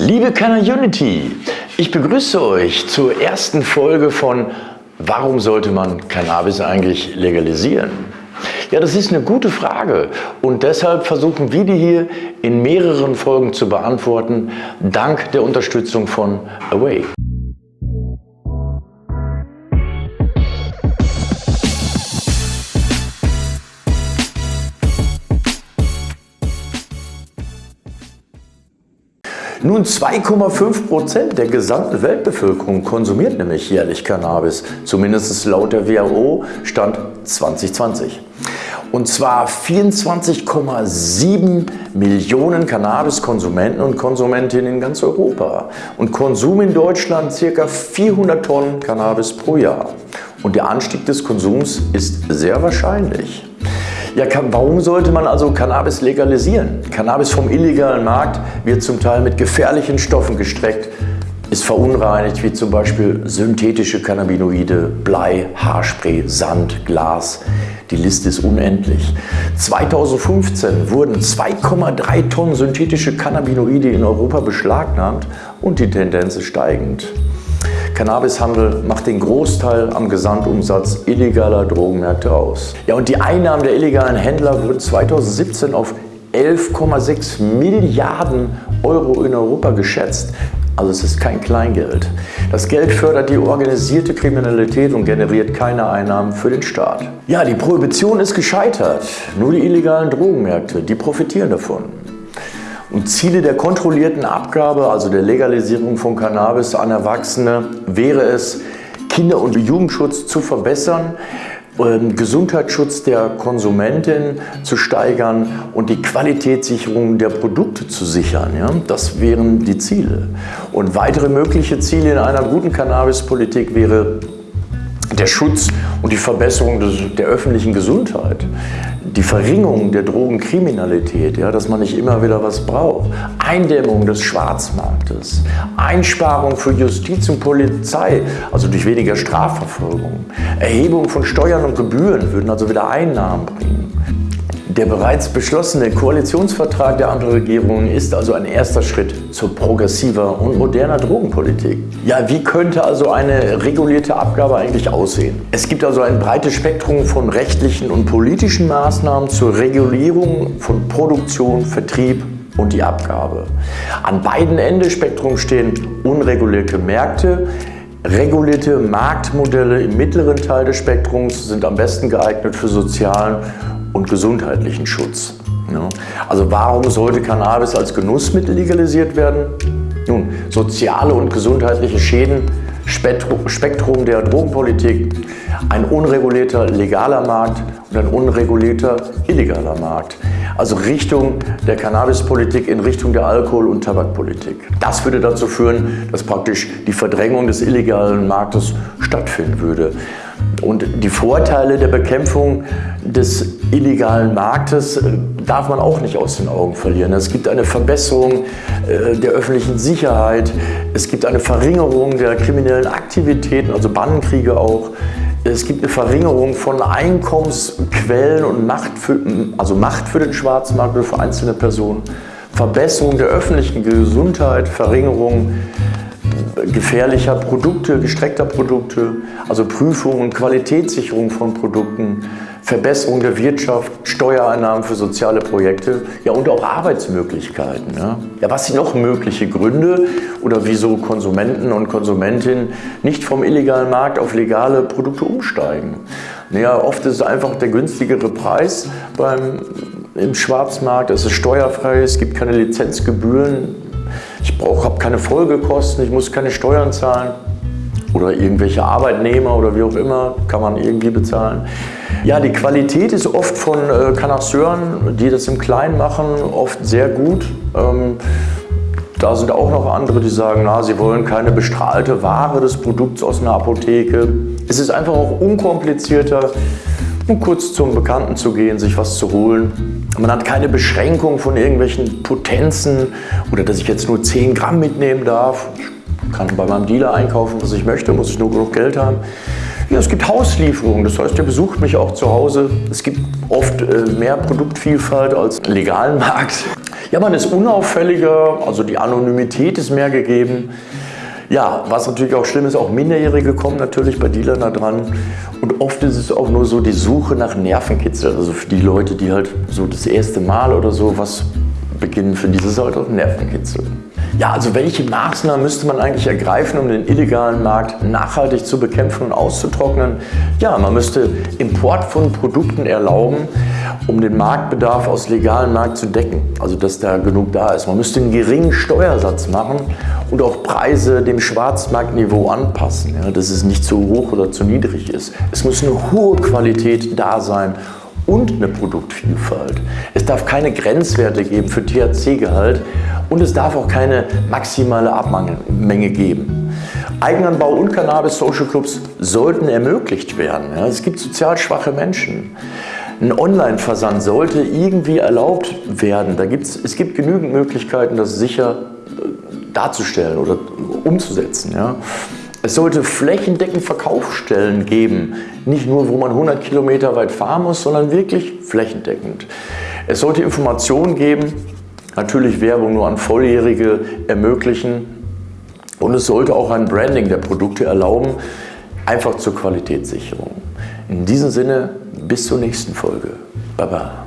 Liebe Canna Unity, ich begrüße euch zur ersten Folge von Warum sollte man Cannabis eigentlich legalisieren? Ja, das ist eine gute Frage und deshalb versuchen wir die hier in mehreren Folgen zu beantworten, dank der Unterstützung von Away. Nun 2,5 Prozent der gesamten Weltbevölkerung konsumiert nämlich jährlich Cannabis, zumindest laut der WHO Stand 2020. Und zwar 24,7 Millionen Cannabis-Konsumenten und Konsumentinnen in ganz Europa. Und Konsum in Deutschland ca. 400 Tonnen Cannabis pro Jahr. Und der Anstieg des Konsums ist sehr wahrscheinlich. Ja, warum sollte man also Cannabis legalisieren? Cannabis vom illegalen Markt wird zum Teil mit gefährlichen Stoffen gestreckt, ist verunreinigt, wie zum Beispiel synthetische Cannabinoide, Blei, Haarspray, Sand, Glas. Die Liste ist unendlich. 2015 wurden 2,3 Tonnen synthetische Cannabinoide in Europa beschlagnahmt und die Tendenz ist steigend. Cannabishandel macht den Großteil am Gesamtumsatz illegaler Drogenmärkte aus. Ja, und die Einnahmen der illegalen Händler wurden 2017 auf 11,6 Milliarden Euro in Europa geschätzt. Also es ist kein Kleingeld. Das Geld fördert die organisierte Kriminalität und generiert keine Einnahmen für den Staat. Ja, die Prohibition ist gescheitert. Nur die illegalen Drogenmärkte, die profitieren davon. Und Ziele der kontrollierten Abgabe, also der Legalisierung von Cannabis an Erwachsene, wäre es, Kinder- und Jugendschutz zu verbessern, ähm, Gesundheitsschutz der Konsumentin zu steigern und die Qualitätssicherung der Produkte zu sichern. Ja? Das wären die Ziele. Und weitere mögliche Ziele in einer guten Cannabispolitik wäre der Schutz und die Verbesserung der öffentlichen Gesundheit die Verringerung der Drogenkriminalität, ja, dass man nicht immer wieder was braucht, Eindämmung des Schwarzmarktes, Einsparung für Justiz und Polizei, also durch weniger Strafverfolgung, Erhebung von Steuern und Gebühren würden also wieder Einnahmen bringen. Der bereits beschlossene Koalitionsvertrag der Ampelregierung ist also ein erster Schritt zur progressiver und moderner Drogenpolitik. Ja, wie könnte also eine regulierte Abgabe eigentlich aussehen? Es gibt also ein breites Spektrum von rechtlichen und politischen Maßnahmen zur Regulierung von Produktion, Vertrieb und die Abgabe. An beiden Enden des Spektrums stehen unregulierte Märkte, Regulierte Marktmodelle im mittleren Teil des Spektrums sind am besten geeignet für sozialen und gesundheitlichen Schutz. Also warum sollte Cannabis als Genussmittel legalisiert werden? Nun, soziale und gesundheitliche Schäden, Spektrum der Drogenpolitik, ein unregulierter legaler Markt und ein unregulierter illegaler Markt. Also Richtung der Cannabispolitik in Richtung der Alkohol- und Tabakpolitik. Das würde dazu führen, dass praktisch die Verdrängung des illegalen Marktes stattfinden würde. Und die Vorteile der Bekämpfung des illegalen Marktes äh, darf man auch nicht aus den Augen verlieren. Es gibt eine Verbesserung äh, der öffentlichen Sicherheit, es gibt eine Verringerung der kriminellen Aktivitäten, also Bandenkriege auch. Es gibt eine Verringerung von Einkommensquellen und Macht für, also Macht für den Schwarzmarkt oder für einzelne Personen. Verbesserung der öffentlichen Gesundheit, Verringerung gefährlicher Produkte, gestreckter Produkte, also Prüfung und Qualitätssicherung von Produkten, Verbesserung der Wirtschaft, Steuereinnahmen für soziale Projekte ja, und auch Arbeitsmöglichkeiten. Ja. ja, was sind noch mögliche Gründe oder wieso Konsumenten und Konsumentinnen nicht vom illegalen Markt auf legale Produkte umsteigen? Naja, oft ist es einfach der günstigere Preis beim, im Schwarzmarkt, es ist steuerfrei, es gibt keine Lizenzgebühren, ich habe keine Folgekosten, ich muss keine Steuern zahlen oder irgendwelche Arbeitnehmer oder wie auch immer, kann man irgendwie bezahlen. Ja, die Qualität ist oft von äh, Kanasseuren, die das im Kleinen machen, oft sehr gut. Ähm, da sind auch noch andere, die sagen, na, sie wollen keine bestrahlte Ware des Produkts aus einer Apotheke. Es ist einfach auch unkomplizierter, um kurz zum Bekannten zu gehen, sich was zu holen. Man hat keine Beschränkung von irgendwelchen Potenzen oder dass ich jetzt nur 10 Gramm mitnehmen darf. Ich kann bei meinem Dealer einkaufen, was ich möchte, muss ich nur genug Geld haben. Ja, es gibt Hauslieferungen, das heißt, er besucht mich auch zu Hause. Es gibt oft äh, mehr Produktvielfalt als legalen Markt. Ja, man ist unauffälliger, also die Anonymität ist mehr gegeben. Ja, was natürlich auch schlimm ist, auch Minderjährige kommen natürlich bei Dealern da dran. Und oft ist es auch nur so die Suche nach Nervenkitzel. Also für die Leute, die halt so das erste Mal oder so was beginnen, für diese Leute auch Nervenkitzel. Ja, also welche Maßnahmen müsste man eigentlich ergreifen, um den illegalen Markt nachhaltig zu bekämpfen und auszutrocknen? Ja, man müsste Import von Produkten erlauben, um den Marktbedarf aus legalen Markt zu decken, also dass da genug da ist. Man müsste einen geringen Steuersatz machen und auch Preise dem Schwarzmarktniveau anpassen, ja, dass es nicht zu hoch oder zu niedrig ist. Es muss eine hohe Qualität da sein und eine Produktvielfalt. Es darf keine Grenzwerte geben für THC-Gehalt und es darf auch keine maximale Abmenge geben. Eigenanbau und Cannabis-Social Clubs sollten ermöglicht werden. Ja, es gibt sozial schwache Menschen. Ein Online-Versand sollte irgendwie erlaubt werden. Da gibt's, es gibt genügend Möglichkeiten, das sicher äh, darzustellen oder umzusetzen. Ja. Es sollte flächendeckend Verkaufsstellen geben, nicht nur, wo man 100 Kilometer weit fahren muss, sondern wirklich flächendeckend. Es sollte Informationen geben, natürlich Werbung nur an Volljährige ermöglichen und es sollte auch ein Branding der Produkte erlauben, einfach zur Qualitätssicherung. In diesem Sinne, bis zur nächsten Folge. Baba.